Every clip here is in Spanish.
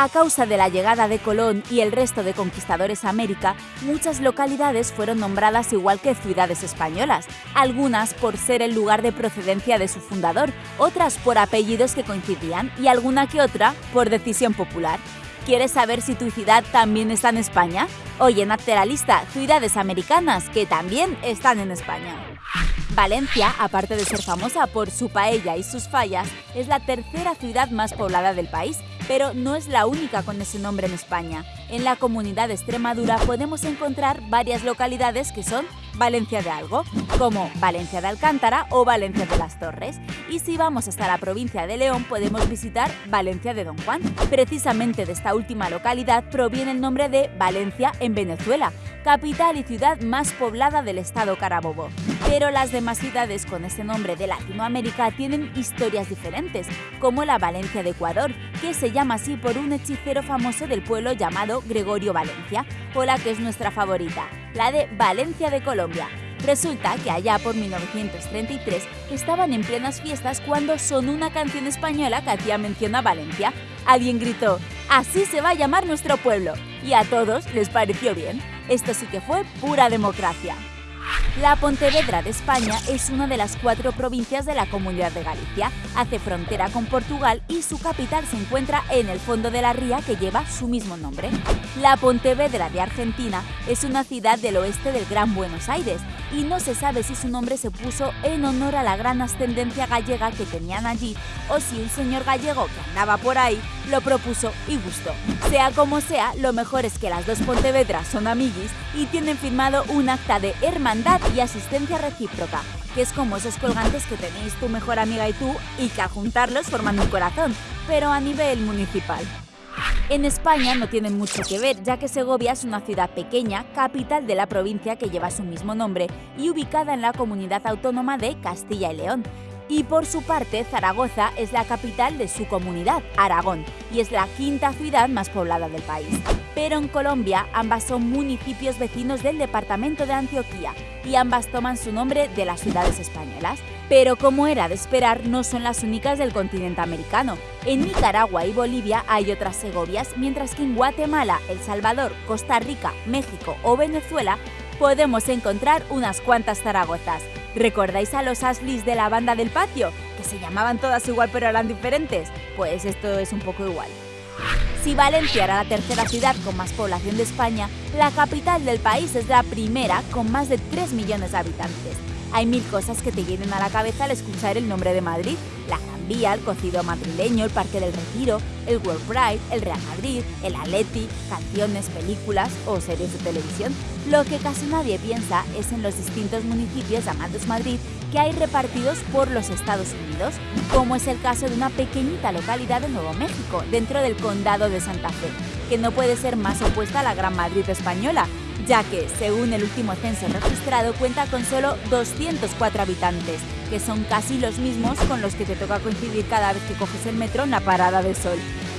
A causa de la llegada de Colón y el resto de conquistadores a América, muchas localidades fueron nombradas igual que ciudades españolas, algunas por ser el lugar de procedencia de su fundador, otras por apellidos que coincidían y alguna que otra por decisión popular. ¿Quieres saber si tu ciudad también está en España? Oye, hazte la lista ciudades americanas que también están en España. Valencia, aparte de ser famosa por su paella y sus fallas, es la tercera ciudad más poblada del país pero no es la única con ese nombre en España. En la comunidad de Extremadura podemos encontrar varias localidades que son Valencia de algo, como Valencia de Alcántara o Valencia de las Torres. Y si vamos hasta la provincia de León podemos visitar Valencia de Don Juan. Precisamente de esta última localidad proviene el nombre de Valencia en Venezuela, capital y ciudad más poblada del estado Carabobo. Pero las demás ciudades con ese nombre de Latinoamérica tienen historias diferentes, como la Valencia de Ecuador, que se llama así por un hechicero famoso del pueblo llamado Gregorio Valencia, o la que es nuestra favorita, la de Valencia de Colombia. Resulta que allá por 1933 estaban en plenas fiestas cuando sonó una canción española que hacía mención a Valencia. Alguien gritó, así se va a llamar nuestro pueblo. Y a todos les pareció bien. Esto sí que fue pura democracia. La Pontevedra de España es una de las cuatro provincias de la Comunidad de Galicia, hace frontera con Portugal y su capital se encuentra en el fondo de la ría que lleva su mismo nombre. La Pontevedra de Argentina es una ciudad del oeste del Gran Buenos Aires y no se sabe si su nombre se puso en honor a la gran ascendencia gallega que tenían allí o si un señor gallego que andaba por ahí lo propuso y gustó. Sea como sea, lo mejor es que las dos Pontevedras son amiguis y tienen firmado un acta de hermandad y asistencia recíproca, que es como esos colgantes que tenéis tu mejor amiga y tú y que al juntarlos forman un corazón, pero a nivel municipal. En España no tienen mucho que ver, ya que Segovia es una ciudad pequeña, capital de la provincia que lleva su mismo nombre y ubicada en la comunidad autónoma de Castilla y León. Y por su parte, Zaragoza es la capital de su comunidad, Aragón, y es la quinta ciudad más poblada del país. Pero en Colombia, ambas son municipios vecinos del departamento de Antioquía y ambas toman su nombre de las ciudades españolas. Pero como era de esperar, no son las únicas del continente americano. En Nicaragua y Bolivia hay otras Segovias, mientras que en Guatemala, El Salvador, Costa Rica, México o Venezuela podemos encontrar unas cuantas Zaragozas. ¿Recordáis a los Ashleys de la banda del patio? Que se llamaban todas igual pero eran diferentes. Pues esto es un poco igual. Si Valencia era la tercera ciudad con más población de España, la capital del país es la primera con más de 3 millones de habitantes. Hay mil cosas que te vienen a la cabeza al escuchar el nombre de Madrid. La Vía, el cocido madrileño, el Parque del Retiro, el World Pride, el Real Madrid, el Atleti, canciones, películas o series de televisión. Lo que casi nadie piensa es en los distintos municipios llamados Madrid que hay repartidos por los Estados Unidos, como es el caso de una pequeñita localidad de Nuevo México, dentro del condado de Santa Fe, que no puede ser más opuesta a la Gran Madrid española, ya que, según el último censo registrado, cuenta con solo 204 habitantes, que son casi los mismos con los que te toca coincidir cada vez que coges el metro en la parada de sol.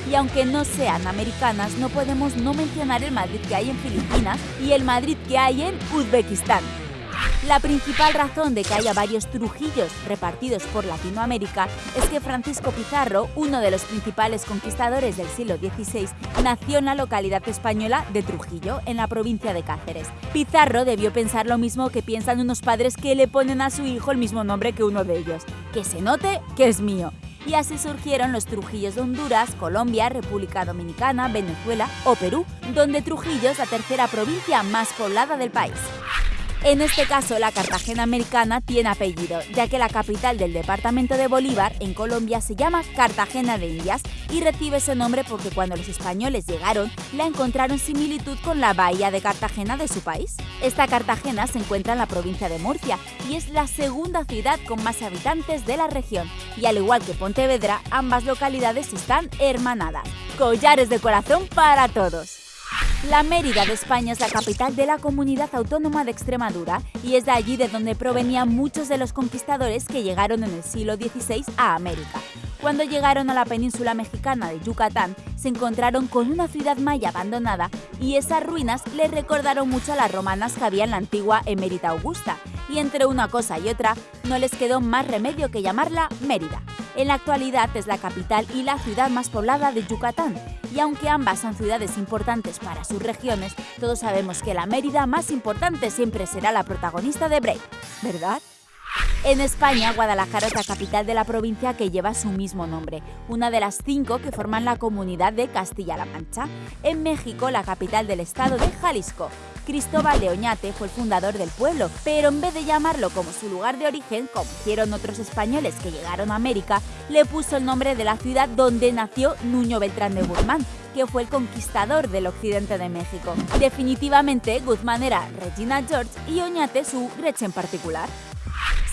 Y aunque no sean americanas, no podemos no mencionar el Madrid que hay en Filipinas y el Madrid que hay en Uzbekistán. La principal razón de que haya varios Trujillos repartidos por Latinoamérica es que Francisco Pizarro, uno de los principales conquistadores del siglo XVI, nació en la localidad española de Trujillo, en la provincia de Cáceres. Pizarro debió pensar lo mismo que piensan unos padres que le ponen a su hijo el mismo nombre que uno de ellos, que se note que es mío. Y así surgieron los Trujillos de Honduras, Colombia, República Dominicana, Venezuela o Perú, donde Trujillo es la tercera provincia más poblada del país. En este caso, la Cartagena americana tiene apellido, ya que la capital del departamento de Bolívar, en Colombia, se llama Cartagena de Indias y recibe ese nombre porque cuando los españoles llegaron, la encontraron similitud con la bahía de Cartagena de su país. Esta Cartagena se encuentra en la provincia de Murcia y es la segunda ciudad con más habitantes de la región. Y al igual que Pontevedra, ambas localidades están hermanadas. Collares de corazón para todos. La Mérida de España es la capital de la comunidad autónoma de Extremadura y es de allí de donde provenían muchos de los conquistadores que llegaron en el siglo XVI a América. Cuando llegaron a la península mexicana de Yucatán, se encontraron con una ciudad maya abandonada y esas ruinas les recordaron mucho a las romanas que había en la antigua Emérita Augusta, y entre una cosa y otra no les quedó más remedio que llamarla Mérida. En la actualidad es la capital y la ciudad más poblada de Yucatán, y aunque ambas son ciudades importantes para sus regiones, todos sabemos que la Mérida más importante siempre será la protagonista de Break, ¿verdad? En España, Guadalajara es la capital de la provincia que lleva su mismo nombre, una de las cinco que forman la comunidad de Castilla-La Mancha. En México, la capital del estado de Jalisco. Cristóbal de Oñate fue el fundador del pueblo, pero en vez de llamarlo como su lugar de origen, como hicieron otros españoles que llegaron a América, le puso el nombre de la ciudad donde nació Nuño Beltrán de Guzmán, que fue el conquistador del occidente de México. Definitivamente, Guzmán era Regina George y Oñate su Gretchen particular.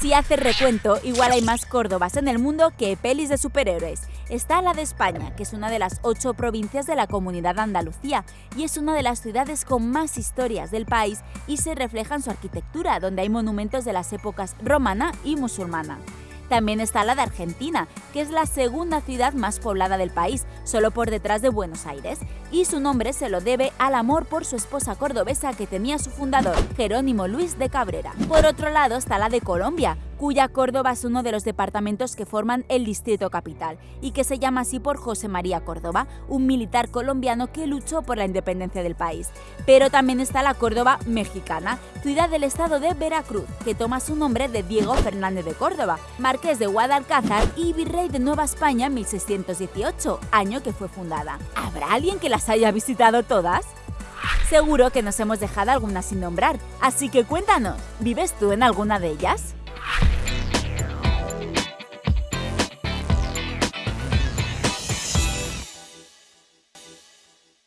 Si haces recuento, igual hay más Córdobas en el mundo que pelis de superhéroes. Está la de España, que es una de las ocho provincias de la comunidad Andalucía y es una de las ciudades con más historias del país y se refleja en su arquitectura, donde hay monumentos de las épocas romana y musulmana. También está la de Argentina, que es la segunda ciudad más poblada del país, solo por detrás de Buenos Aires, y su nombre se lo debe al amor por su esposa cordobesa que tenía su fundador, Jerónimo Luis de Cabrera. Por otro lado está la de Colombia, cuya Córdoba es uno de los departamentos que forman el Distrito Capital y que se llama así por José María Córdoba, un militar colombiano que luchó por la independencia del país. Pero también está la Córdoba mexicana, ciudad del estado de Veracruz, que toma su nombre de Diego Fernández de Córdoba, marqués de Guadalcázar y virrey de Nueva España en 1618, año que fue fundada. ¿Habrá alguien que las haya visitado todas? Seguro que nos hemos dejado algunas sin nombrar, así que cuéntanos, ¿vives tú en alguna de ellas?